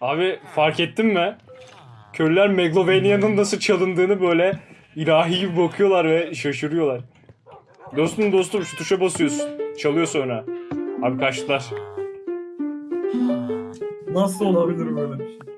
Abi fark ettin mi? Köylüler Meglovania'nın nasıl çalındığını böyle ilahi gibi bakıyorlar ve şaşırıyorlar. Dostum dostum şu tuşa basıyorsun. Çalıyor sonra. Abi kaçtılar. Nasıl olabilir böyle bir şey?